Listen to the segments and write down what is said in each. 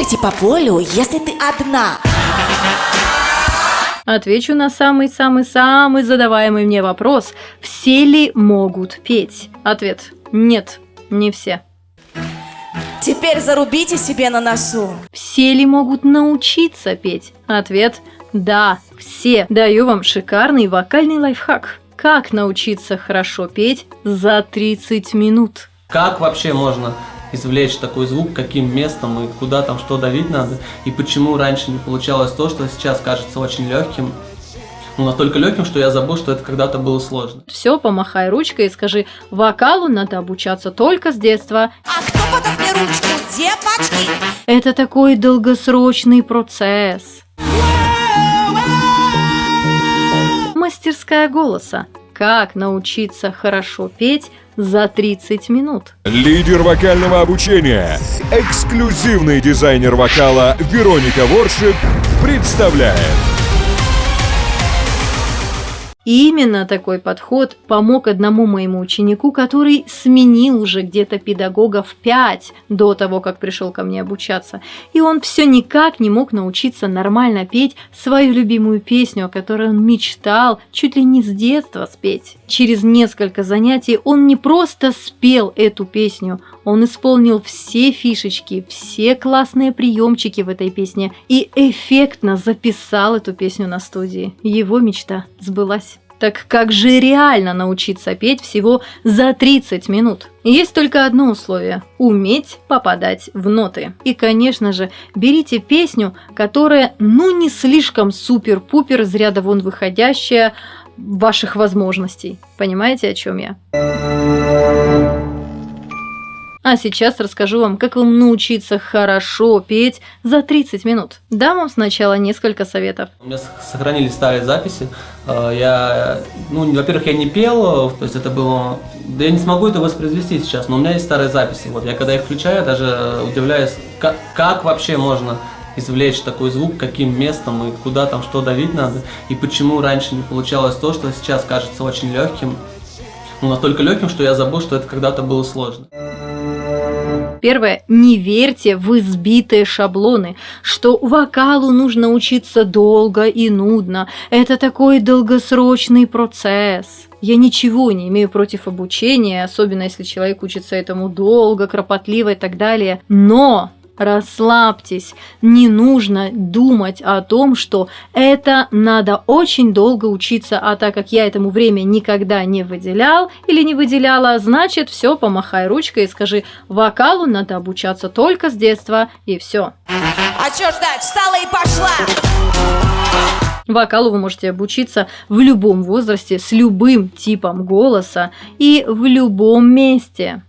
пройти по полю, если ты одна? Отвечу на самый-самый-самый задаваемый мне вопрос. Все ли могут петь? Ответ – нет, не все. Теперь зарубите себе на носу. Все ли могут научиться петь? Ответ – да, все. Даю вам шикарный вокальный лайфхак. Как научиться хорошо петь за 30 минут? Как вообще можно извлечь такой звук, каким местом и куда там что давить надо, и почему раньше не получалось то, что сейчас кажется очень легким, ну, настолько легким, что я забыл, что это когда-то было сложно. Все, помахай ручкой и скажи, вокалу надо обучаться только с детства. А кто подаст мне ручку? Девочки! Это такой долгосрочный процесс. Мастерская голоса. Как научиться хорошо петь за 30 минут. Лидер вокального обучения, эксклюзивный дизайнер вокала Вероника Воршип представляет именно такой подход помог одному моему ученику, который сменил уже где-то педагогов 5 до того, как пришел ко мне обучаться. И он все никак не мог научиться нормально петь свою любимую песню, о которой он мечтал чуть ли не с детства спеть. Через несколько занятий он не просто спел эту песню, он исполнил все фишечки, все классные приемчики в этой песне и эффектно записал эту песню на студии. Его мечта сбылась. Так как же реально научиться петь всего за 30 минут? Есть только одно условие – уметь попадать в ноты. И, конечно же, берите песню, которая ну не слишком супер-пупер из ряда вон выходящая ваших возможностей. Понимаете, о чем я? А сейчас расскажу вам, как вам научиться хорошо петь за 30 минут. Дам вам сначала несколько советов. У меня сохранились старые записи. Э, я, ну, во-первых, я не пел, то есть это было... Да я не смогу это воспроизвести сейчас, но у меня есть старые записи. Вот я когда их включаю, даже удивляюсь, как, как вообще можно извлечь такой звук, каким местом и куда там что давить надо, и почему раньше не получалось то, что сейчас кажется очень легким. Ну, настолько легким, что я забыл, что это когда-то было сложно. Первое, не верьте в избитые шаблоны, что вокалу нужно учиться долго и нудно. Это такой долгосрочный процесс. Я ничего не имею против обучения, особенно если человек учится этому долго, кропотливо и так далее. Но расслабьтесь, не нужно думать о том, что это надо очень долго учиться, а так как я этому время никогда не выделял или не выделяла, значит все, помахай ручкой и скажи, вокалу надо обучаться только с детства и все. А чё ждать, встала и пошла! Вокалу вы можете обучиться в любом возрасте, с любым типом голоса и в любом месте.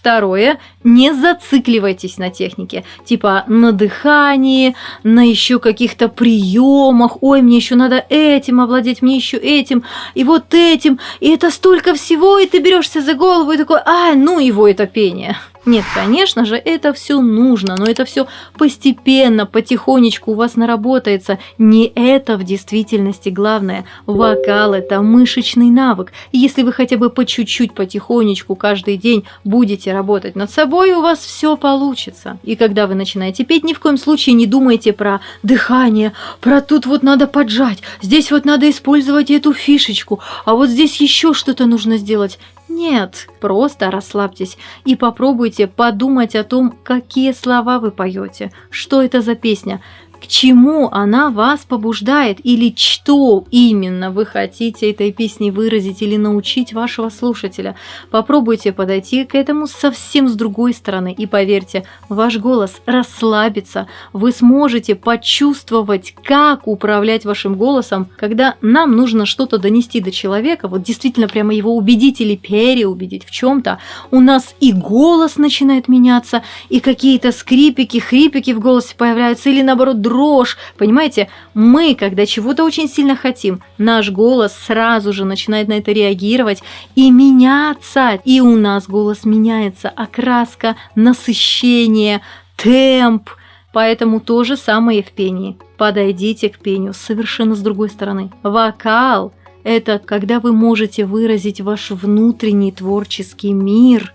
Второе, не зацикливайтесь на технике, типа на дыхании, на еще каких-то приемах, ой, мне еще надо этим овладеть, мне еще этим, и вот этим, и это столько всего, и ты берешься за голову и такой, ай, ну его это пение. Нет, конечно же, это все нужно, но это все постепенно, потихонечку у вас наработается. Не это в действительности главное. Вокал – это мышечный навык. если вы хотя бы по чуть-чуть, потихонечку каждый день будете работать над собой, у вас все получится. И когда вы начинаете петь, ни в коем случае не думайте про дыхание, про тут вот надо поджать, здесь вот надо использовать эту фишечку, а вот здесь еще что-то нужно сделать. Нет, просто расслабьтесь и попробуйте подумать о том, какие слова вы поете, что это за песня, к чему она вас побуждает? Или что именно вы хотите этой песней выразить или научить вашего слушателя. Попробуйте подойти к этому совсем с другой стороны. И поверьте, ваш голос расслабится, вы сможете почувствовать, как управлять вашим голосом, когда нам нужно что-то донести до человека, вот действительно прямо его убедить или переубедить в чем-то, у нас и голос начинает меняться, и какие-то скрипики, хрипики в голосе появляются, или наоборот дрожь. Понимаете, мы, когда чего-то очень сильно хотим, наш голос сразу же начинает на это реагировать и меняться. И у нас голос меняется, окраска, насыщение, темп. Поэтому то же самое и в пении. Подойдите к пению совершенно с другой стороны. Вокал – это когда вы можете выразить ваш внутренний творческий мир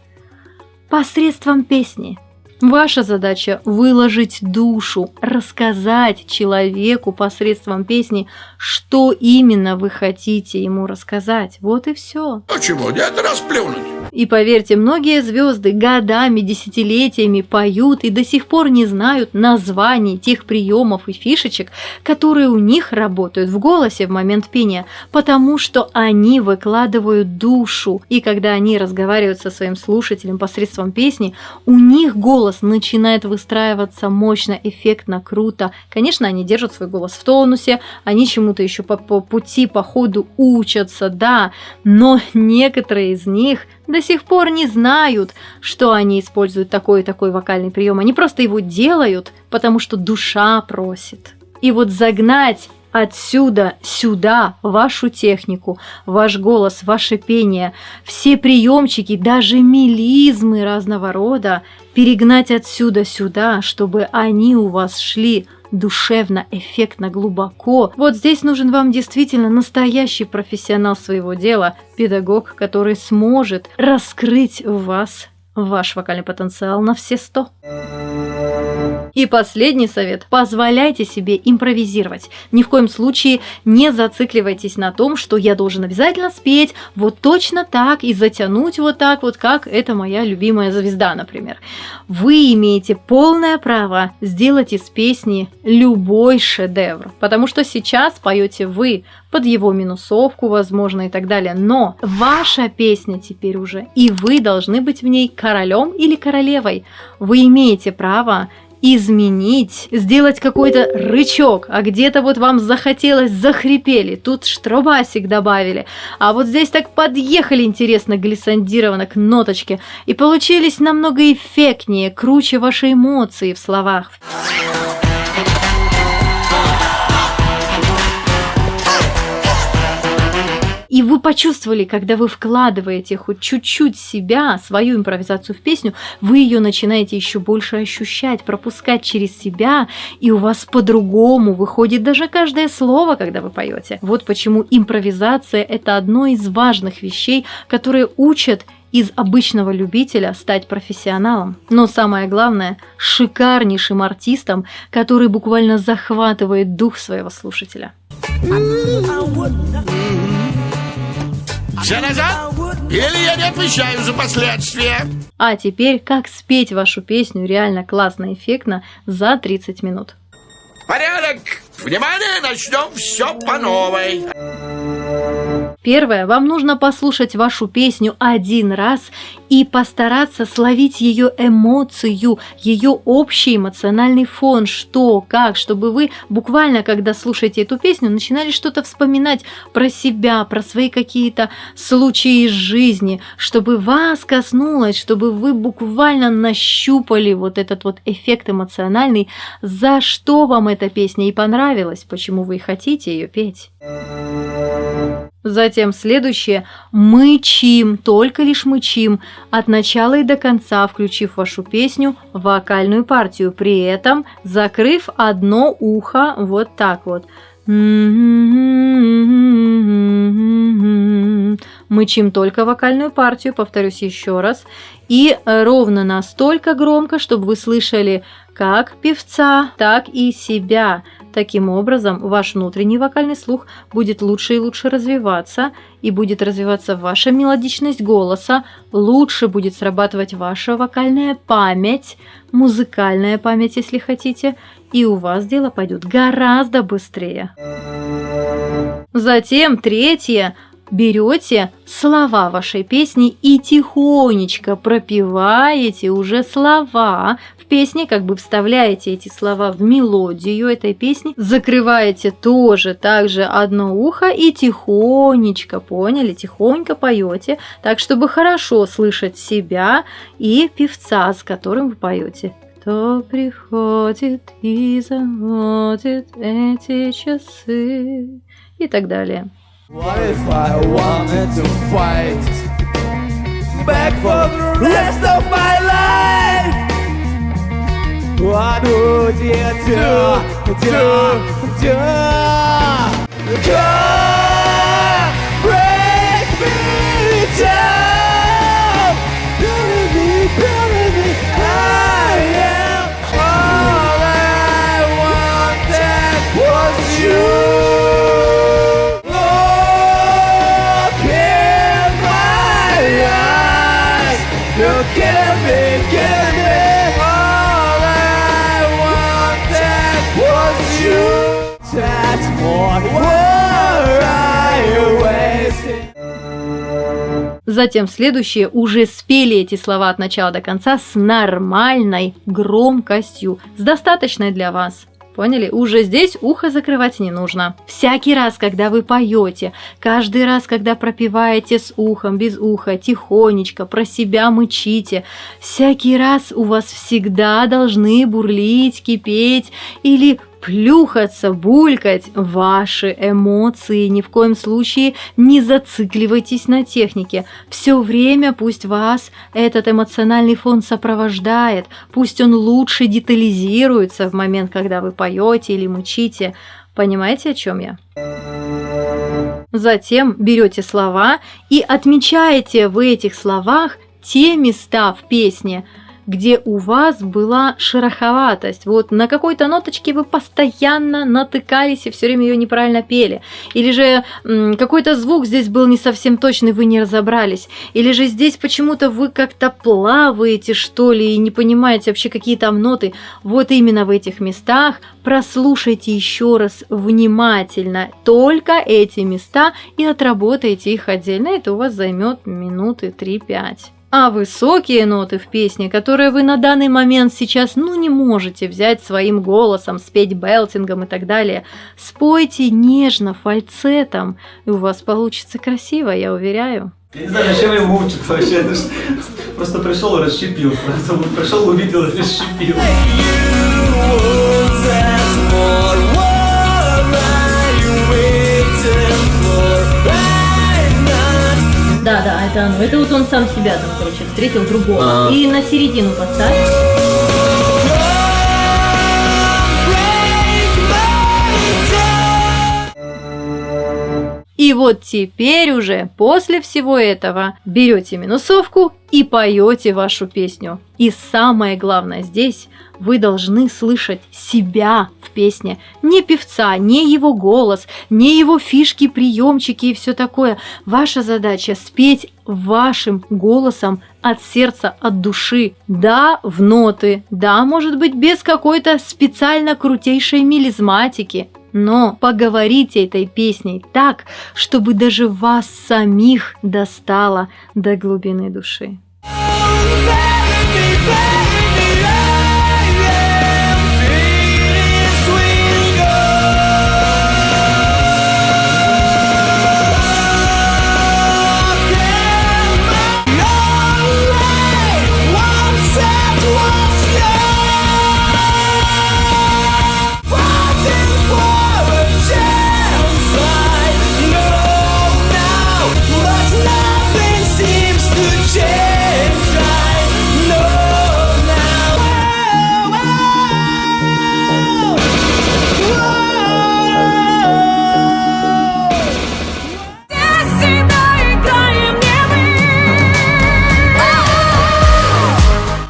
посредством песни – Ваша задача выложить душу, рассказать человеку посредством песни, что именно вы хотите ему рассказать. Вот и все. Почему нет расплюнуть? И поверьте, многие звезды годами, десятилетиями поют и до сих пор не знают названий тех приемов и фишечек, которые у них работают в голосе в момент пения, потому что они выкладывают душу. И когда они разговаривают со своим слушателем посредством песни, у них голос начинает выстраиваться мощно, эффектно, круто. Конечно, они держат свой голос в тонусе, они чему-то еще по, по пути, по ходу учатся, да, но некоторые из них до сих пор не знают, что они используют такой и такой вокальный прием. Они просто его делают, потому что душа просит. И вот загнать отсюда сюда вашу технику, ваш голос, ваше пение, все приемчики, даже мелизмы разного рода, перегнать отсюда сюда, чтобы они у вас шли душевно, эффектно, глубоко. Вот здесь нужен вам действительно настоящий профессионал своего дела, педагог, который сможет раскрыть в вас ваш вокальный потенциал на все сто. И последний совет. Позволяйте себе импровизировать. Ни в коем случае не зацикливайтесь на том, что я должен обязательно спеть вот точно так и затянуть вот так вот, как это моя любимая звезда, например. Вы имеете полное право сделать из песни любой шедевр, потому что сейчас поете вы, под его минусовку, возможно, и так далее. Но ваша песня теперь уже, и вы должны быть в ней королем или королевой. Вы имеете право изменить, сделать какой-то рычок, а где-то вот вам захотелось, захрипели, тут штробасик добавили, а вот здесь так подъехали интересно глиссандированно к ноточке, и получились намного эффектнее, круче ваши эмоции в словах. И вы почувствовали, когда вы вкладываете хоть чуть-чуть себя, свою импровизацию в песню, вы ее начинаете еще больше ощущать, пропускать через себя, и у вас по-другому выходит даже каждое слово, когда вы поете. Вот почему импровизация – это одно из важных вещей, которые учат из обычного любителя стать профессионалом. Но самое главное – шикарнейшим артистом, который буквально захватывает дух своего слушателя. Все назад? Или я не отвечаю за последствия? А теперь, как спеть вашу песню реально классно и эффектно за 30 минут. Порядок! Внимание, начнем все по новой. Первое, вам нужно послушать вашу песню один раз и постараться словить ее эмоцию, ее общий эмоциональный фон, что, как, чтобы вы буквально, когда слушаете эту песню, начинали что-то вспоминать про себя, про свои какие-то случаи из жизни, чтобы вас коснулось, чтобы вы буквально нащупали вот этот вот эффект эмоциональный, за что вам эта песня и понравилась, почему вы хотите ее петь. Затем следующее. Мычим, только лишь мычим, от начала и до конца, включив вашу песню в вокальную партию, при этом закрыв одно ухо вот так вот. Мычим только вокальную партию, повторюсь еще раз, и ровно настолько громко, чтобы вы слышали как певца, так и себя. Таким образом, ваш внутренний вокальный слух будет лучше и лучше развиваться, и будет развиваться ваша мелодичность голоса, лучше будет срабатывать ваша вокальная память, музыкальная память, если хотите, и у вас дело пойдет гораздо быстрее. Затем третье берете слова вашей песни и тихонечко пропеваете уже слова в песне, как бы вставляете эти слова в мелодию этой песни, закрываете тоже также одно ухо и тихонечко, поняли, тихонько поете, так чтобы хорошо слышать себя и певца, с которым вы поете. Кто приходит и заводит эти часы и так далее. What if I wanted to fight back for the rest of my life? 와도 지쳐 지쳐 Come break me down That's what were I wasting. Затем следующие уже спели эти слова от начала до конца с нормальной громкостью, с достаточной для вас. Поняли? Уже здесь ухо закрывать не нужно. Всякий раз, когда вы поете, каждый раз, когда пропиваете с ухом, без уха, тихонечко, про себя мычите, всякий раз у вас всегда должны бурлить, кипеть или плюхаться, булькать ваши эмоции. Ни в коем случае не зацикливайтесь на технике. Все время пусть вас этот эмоциональный фон сопровождает, пусть он лучше детализируется в момент, когда вы поете или мучите. Понимаете, о чем я? Затем берете слова и отмечаете в этих словах те места в песне, где у вас была шероховатость. Вот на какой-то ноточке вы постоянно натыкались и все время ее неправильно пели. Или же какой-то звук здесь был не совсем точный, вы не разобрались. Или же здесь почему-то вы как-то плаваете, что ли, и не понимаете вообще какие там ноты. Вот именно в этих местах прослушайте еще раз внимательно только эти места и отработайте их отдельно. Это у вас займет минуты 3-5. А высокие ноты в песне, которые вы на данный момент сейчас ну не можете взять своим голосом, спеть белтингом и так далее, спойте нежно, фальцетом, и у вас получится красиво, я уверяю. Я не знаю, зачем я мучат вообще. Просто пришел и расщепил. Пришел, увидел и расщепил. Да, это вот он сам себя там, короче, встретил другого. А. И на середину поставь. И вот теперь уже после всего этого берете минусовку и поете вашу песню. И самое главное здесь, вы должны слышать себя в песне. Не певца, не его голос, не его фишки, приемчики и все такое. Ваша задача спеть вашим голосом от сердца, от души. Да, в ноты, да, может быть, без какой-то специально крутейшей мелизматики, но поговорите этой песней так, чтобы даже вас самих достало до глубины души.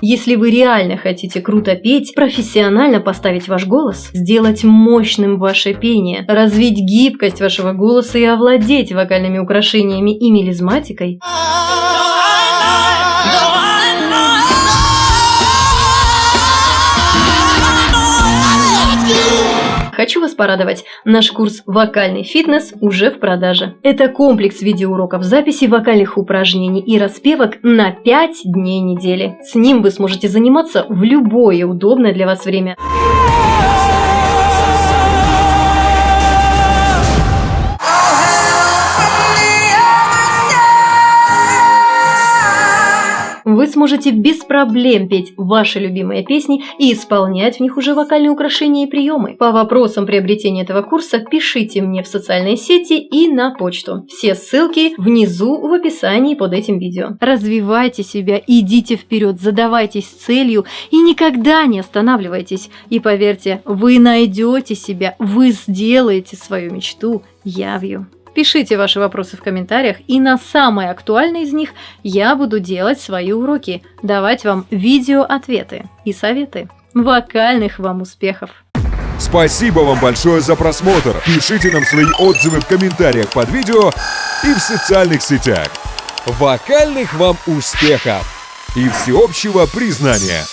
Если вы реально хотите круто петь, профессионально поставить ваш голос, сделать мощным ваше пение, развить гибкость вашего голоса и овладеть вокальными украшениями и мелизматикой – Хочу вас порадовать, наш курс «Вокальный фитнес» уже в продаже. Это комплекс видеоуроков записи вокальных упражнений и распевок на 5 дней недели. С ним вы сможете заниматься в любое удобное для вас время. Вы сможете без проблем петь ваши любимые песни и исполнять в них уже вокальные украшения и приемы. По вопросам приобретения этого курса пишите мне в социальные сети и на почту. Все ссылки внизу в описании под этим видео. Развивайте себя, идите вперед, задавайтесь целью и никогда не останавливайтесь. И поверьте, вы найдете себя, вы сделаете свою мечту явью. Пишите ваши вопросы в комментариях, и на самые актуальные из них я буду делать свои уроки, давать вам видео-ответы и советы. Вокальных вам успехов! Спасибо вам большое за просмотр. Пишите нам свои отзывы в комментариях под видео и в социальных сетях. Вокальных вам успехов и всеобщего признания!